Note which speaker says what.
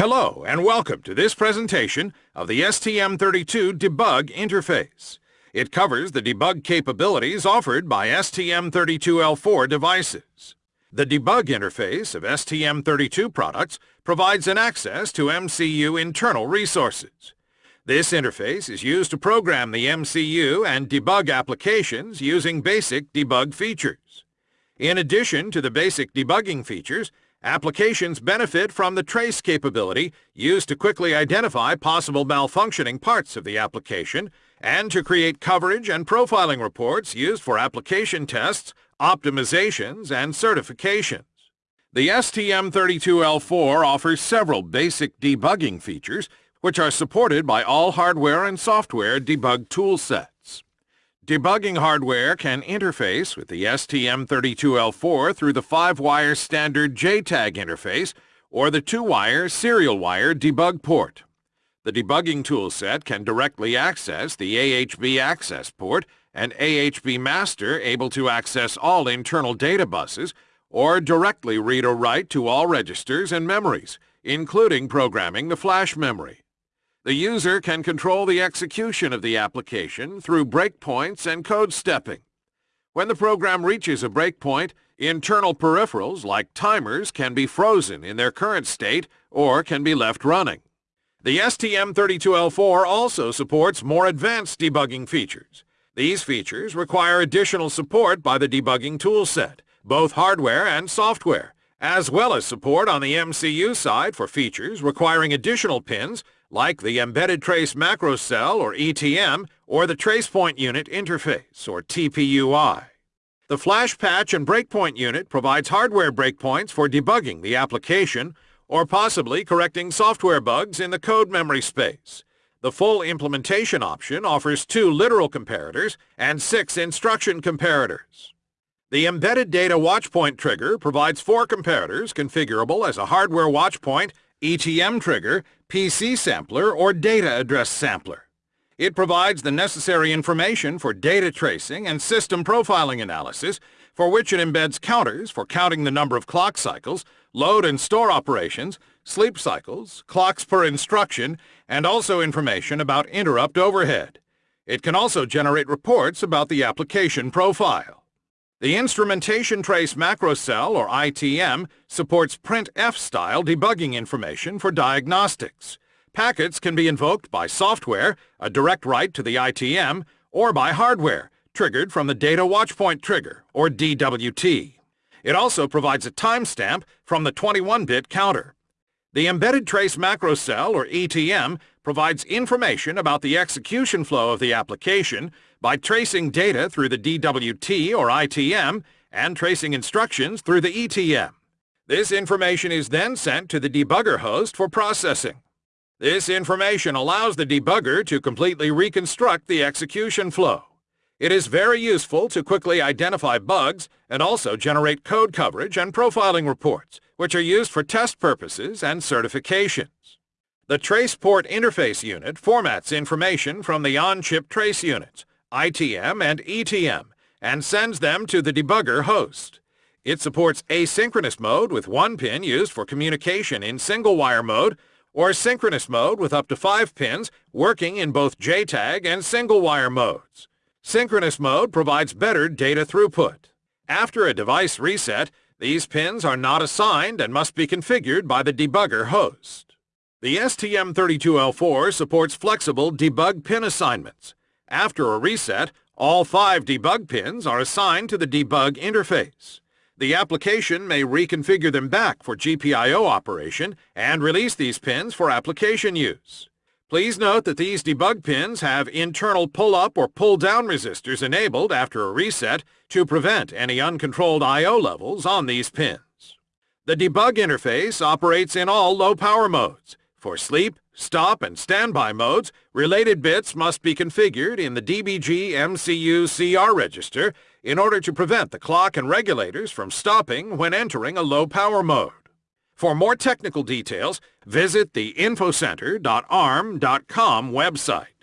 Speaker 1: Hello and welcome to this presentation of the STM32 debug interface. It covers the debug capabilities offered by STM32L4 devices. The debug interface of STM32 products provides an access to MCU internal resources. This interface is used to program the MCU and debug applications using basic debug features. In addition to the basic debugging features, Applications benefit from the trace capability used to quickly identify possible malfunctioning parts of the application and to create coverage and profiling reports used for application tests, optimizations, and certifications. The STM32L4 offers several basic debugging features which are supported by all hardware and software debug toolsets. Debugging hardware can interface with the STM32L4 through the 5-wire standard JTAG interface or the 2-wire serial wire debug port. The debugging toolset can directly access the AHB access port and AHB master able to access all internal data buses or directly read or write to all registers and memories, including programming the flash memory. The user can control the execution of the application through breakpoints and code stepping. When the program reaches a breakpoint, internal peripherals like timers can be frozen in their current state or can be left running. The STM32L4 also supports more advanced debugging features. These features require additional support by the debugging toolset, both hardware and software, as well as support on the MCU side for features requiring additional pins like the Embedded Trace Macro Cell, or ETM, or the Tracepoint Unit Interface, or TPUI. The Flash Patch and Breakpoint Unit provides hardware breakpoints for debugging the application, or possibly correcting software bugs in the code memory space. The full implementation option offers two literal comparators and six instruction comparators. The Embedded Data Watchpoint trigger provides four comparators configurable as a hardware watchpoint ETM trigger, PC sampler, or data address sampler. It provides the necessary information for data tracing and system profiling analysis, for which it embeds counters for counting the number of clock cycles, load and store operations, sleep cycles, clocks per instruction, and also information about interrupt overhead. It can also generate reports about the application profile. The Instrumentation Trace Macro Cell, or ITM, supports printf-style debugging information for diagnostics. Packets can be invoked by software, a direct write to the ITM, or by hardware, triggered from the Data Watchpoint Trigger, or DWT. It also provides a timestamp from the 21-bit counter. The Embedded Trace Macro Cell, or ETM, provides information about the execution flow of the application by tracing data through the DWT or ITM and tracing instructions through the ETM. This information is then sent to the debugger host for processing. This information allows the debugger to completely reconstruct the execution flow. It is very useful to quickly identify bugs and also generate code coverage and profiling reports, which are used for test purposes and certifications. The TracePort Interface Unit formats information from the on-chip trace units, ITM and ETM, and sends them to the debugger host. It supports asynchronous mode with one pin used for communication in single-wire mode, or synchronous mode with up to five pins working in both JTAG and single-wire modes. Synchronous mode provides better data throughput. After a device reset, these pins are not assigned and must be configured by the debugger host. The STM32L4 supports flexible debug pin assignments. After a reset, all five debug pins are assigned to the debug interface. The application may reconfigure them back for GPIO operation and release these pins for application use. Please note that these debug pins have internal pull-up or pull-down resistors enabled after a reset to prevent any uncontrolled I.O. levels on these pins. The debug interface operates in all low-power modes. For sleep, stop, and standby modes, related bits must be configured in the DBG MCU CR register in order to prevent the clock and regulators from stopping when entering a low-power mode. For more technical details, visit the infocenter.arm.com website.